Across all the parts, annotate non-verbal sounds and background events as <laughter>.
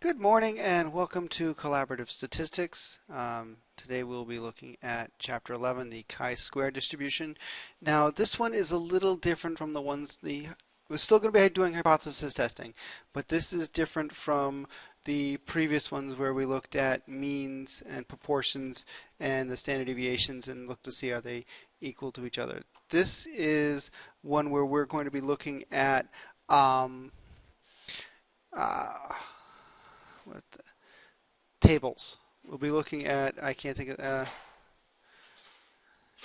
Good morning and welcome to Collaborative Statistics. Um, today we'll be looking at Chapter 11, the chi-square distribution. Now this one is a little different from the ones the we're still going to be doing hypothesis testing, but this is different from the previous ones where we looked at means and proportions and the standard deviations and looked to see are they equal to each other. This is one where we're going to be looking at um, uh, tables. We'll be looking at, I can't think of, uh,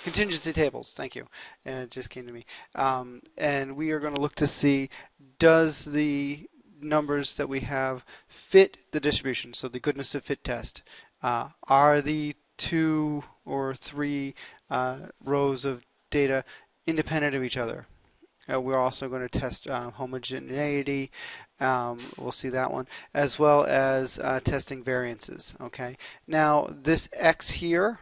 contingency tables, thank you. And it just came to me. Um, and we are going to look to see, does the numbers that we have fit the distribution, so the goodness of fit test. Uh, are the two or three uh, rows of data independent of each other? Uh, we're also going to test uh, homogeneity. Um, we'll see that one, as well as uh, testing variances. Okay. Now this x here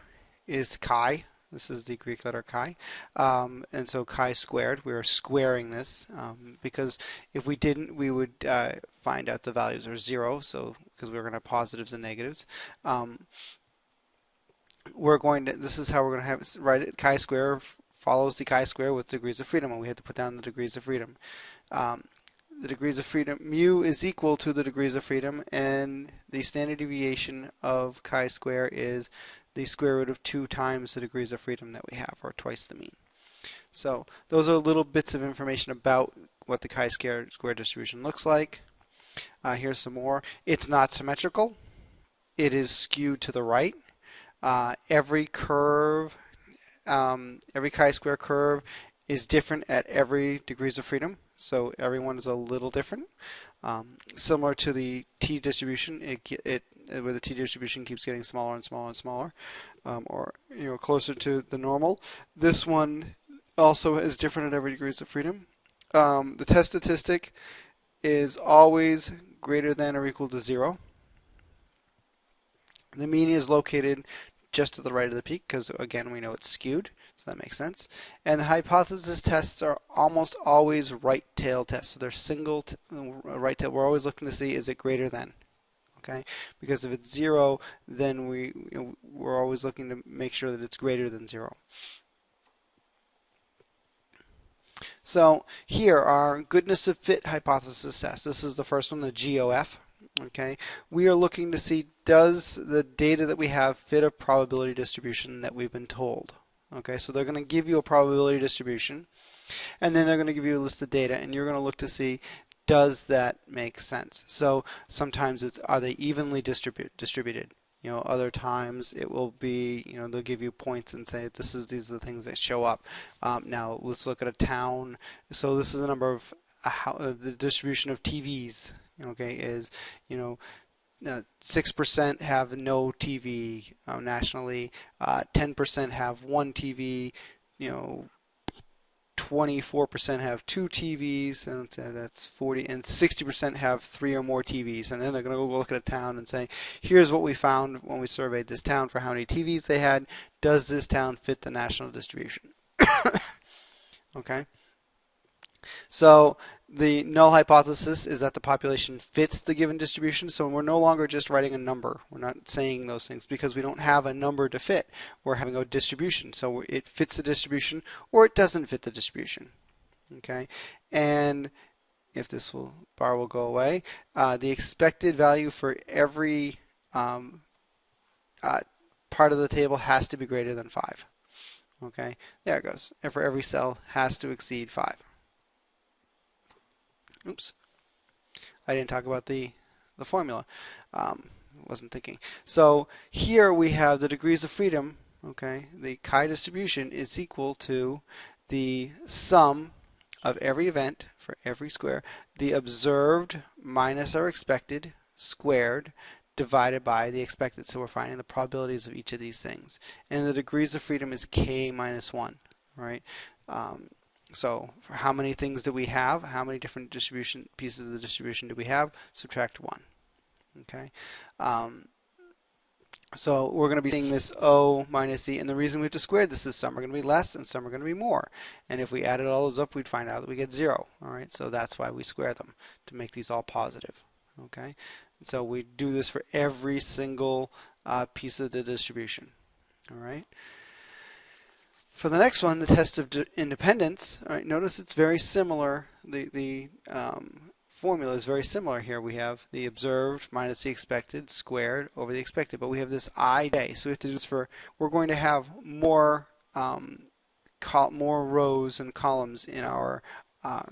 is chi. This is the Greek letter chi, um, and so chi squared. We are squaring this um, because if we didn't, we would uh, find out the values are zero. So because we're going to have positives and negatives. Um, we're going to. This is how we're going to have write it. Chi square follows the chi-square with degrees of freedom, and we had to put down the degrees of freedom. Um, the degrees of freedom, mu is equal to the degrees of freedom, and the standard deviation of chi-square is the square root of 2 times the degrees of freedom that we have, or twice the mean. So those are little bits of information about what the chi-square distribution looks like. Uh, here's some more. It's not symmetrical. It is skewed to the right. Uh, every curve um, every chi-square curve is different at every degrees of freedom, so everyone is a little different. Um, similar to the t distribution, it, it where the t distribution keeps getting smaller and smaller and smaller, um, or you know closer to the normal. This one also is different at every degrees of freedom. Um, the test statistic is always greater than or equal to zero. The mean is located just to the right of the peak because again we know it's skewed so that makes sense. And the hypothesis tests are almost always right tail tests so they're single uh, right tail we're always looking to see is it greater than okay? Because if it's zero then we you know, we're always looking to make sure that it's greater than zero. So here are goodness of fit hypothesis tests. This is the first one the GOF Okay, we are looking to see does the data that we have fit a probability distribution that we've been told. Okay, so they're going to give you a probability distribution and then they're going to give you a list of data and you're going to look to see does that make sense. So sometimes it's are they evenly distribute, distributed. You know, other times it will be, you know, they'll give you points and say this is these are the things that show up. Um, now let's look at a town. So this is the number of uh, the distribution of TVs okay, is you know six percent have no TV uh, nationally, uh, ten percent have one TV, you know. 24% have two TVs, and that's 40, and 60% have three or more TVs. And then they're going to go look at a town and say, here's what we found when we surveyed this town for how many TVs they had. Does this town fit the national distribution? <coughs> okay. So the null hypothesis is that the population fits the given distribution. So we're no longer just writing a number. We're not saying those things because we don't have a number to fit. We're having a distribution. So it fits the distribution or it doesn't fit the distribution. Okay, and if this will bar will go away, uh, the expected value for every um, uh, part of the table has to be greater than 5. Okay, there it goes. And for every cell has to exceed 5. Oops. I didn't talk about the, the formula. Um, wasn't thinking. So here we have the degrees of freedom. Okay, the chi distribution is equal to the sum of every event for every square, the observed minus our expected squared divided by the expected. So we're finding the probabilities of each of these things. And the degrees of freedom is k minus 1, right? Um, so for how many things do we have? How many different distribution pieces of the distribution do we have? Subtract 1. Okay. Um, so we're going to be seeing this O minus E, and the reason we have to square this is some are going to be less and some are going to be more. And if we added all those up, we'd find out that we get 0. All right, so that's why we square them, to make these all positive. Okay, So we do this for every single uh, piece of the distribution. All right. For the next one, the test of independence, notice it's very similar. The, the um, formula is very similar here. We have the observed minus the expected squared over the expected, but we have this ij. So we have to do this for, we're going to have more um, more rows and columns in our uh,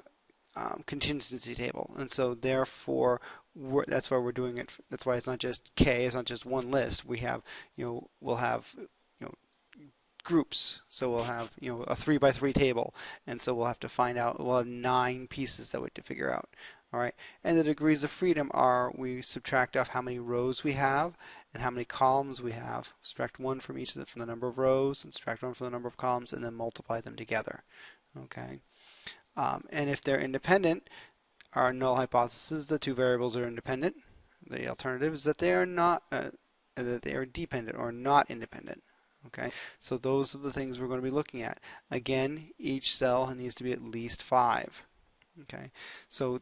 um, contingency table, and so therefore that's why we're doing it. That's why it's not just k. It's not just one list. We have you know we'll have groups. So we'll have you know a three by three table, and so we'll have to find out. We'll have nine pieces that we have to figure out. All right, and the degrees of freedom are we subtract off how many rows we have and how many columns we have. Subtract one from each of the, from the number of rows, and subtract one from the number of columns, and then multiply them together. Okay, um, and if they're independent, our null hypothesis the two variables are independent. The alternative is that they are not uh, that they are dependent or not independent. Okay, so those are the things we're going to be looking at. Again, each cell needs to be at least five. Okay, so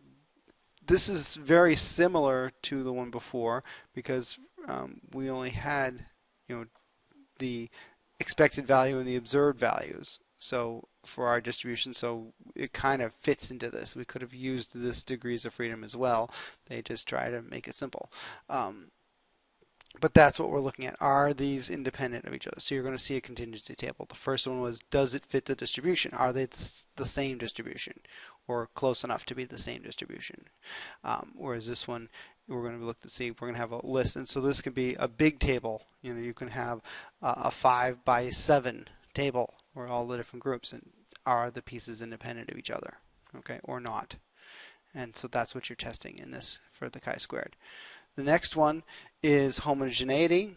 this is very similar to the one before because um, we only had you know the expected value and the observed values. So for our distribution so it kind of fits into this. We could have used this degrees of freedom as well. They just try to make it simple. Um, but that's what we're looking at. Are these independent of each other? So you're going to see a contingency table. The first one was, does it fit the distribution? Are they the same distribution or close enough to be the same distribution? Um, whereas this one, we're going to look to see, we're going to have a list. And so this can be a big table. You know, you can have uh, a 5 by 7 table where all the different groups and are the pieces independent of each other, okay, or not. And so that's what you're testing in this for the chi-squared. The next one is homogeneity.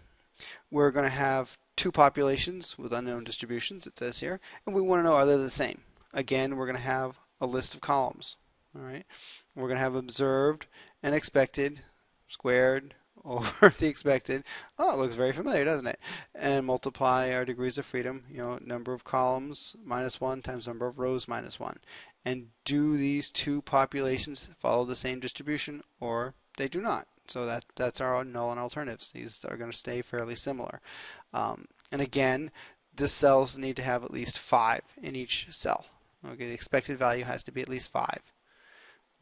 We're going to have two populations with unknown distributions, it says here, and we want to know are they the same. Again, we're going to have a list of columns. All right, We're going to have observed and expected squared <laughs> over the expected. Oh, it looks very familiar, doesn't it? And multiply our degrees of freedom, you know, number of columns minus 1 times number of rows minus 1. And do these two populations follow the same distribution or they do not? So that that's our null and alternatives. These are going to stay fairly similar. Um, and again, the cells need to have at least 5 in each cell. Okay, the expected value has to be at least 5.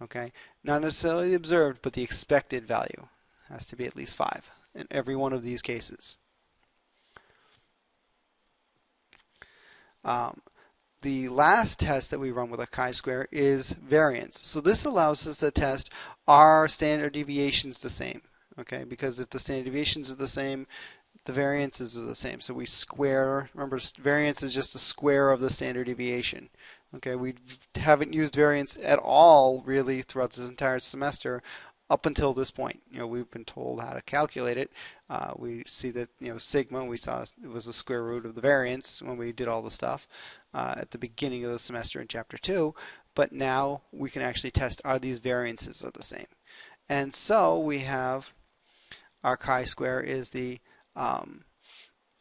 Okay, not necessarily observed, but the expected value has to be at least 5 in every one of these cases. Um, the last test that we run with a chi-square is variance. So this allows us to test are standard deviations the same? Okay, because if the standard deviations are the same, the variances are the same. So we square, remember variance is just the square of the standard deviation. Okay, we haven't used variance at all really throughout this entire semester up until this point. You know, we've been told how to calculate it. Uh, we see that you know sigma we saw it was the square root of the variance when we did all the stuff uh, at the beginning of the semester in chapter two. But now we can actually test are these variances are the same. And so we have our chi-square is the um,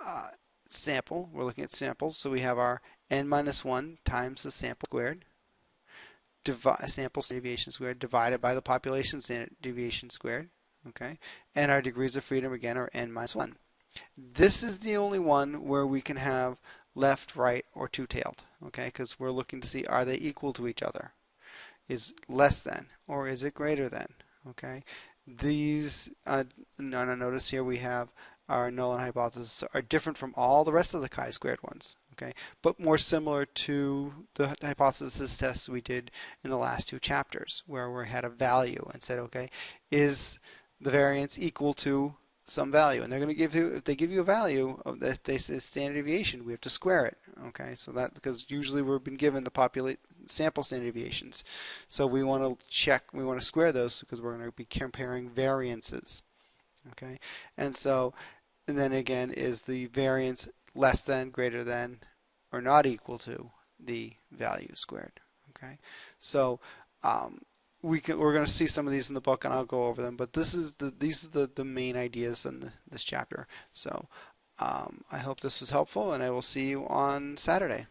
uh, sample. We're looking at samples. So we have our n minus 1 times the sample squared sample standard deviation squared divided by the population standard deviation squared. Okay, and our degrees of freedom again are n minus 1. This is the only one where we can have left, right, or two-tailed. Okay, because we're looking to see are they equal to each other? Is less than or is it greater than? Okay, these uh, notice here we have our null and hypothesis are different from all the rest of the chi-squared ones okay, but more similar to the hypothesis tests we did in the last two chapters, where we had a value and said, okay, is the variance equal to some value? And they're going to give you, if they give you a value of that they say standard deviation, we have to square it, okay? So that because usually we've been given the populate sample standard deviations, so we want to check, we want to square those because we're going to be comparing variances, okay? And so, and then again, is the variance less than, greater than, or not equal to the value squared. Okay, so um, we can, we're going to see some of these in the book, and I'll go over them. But this is the these are the the main ideas in the, this chapter. So um, I hope this was helpful, and I will see you on Saturday.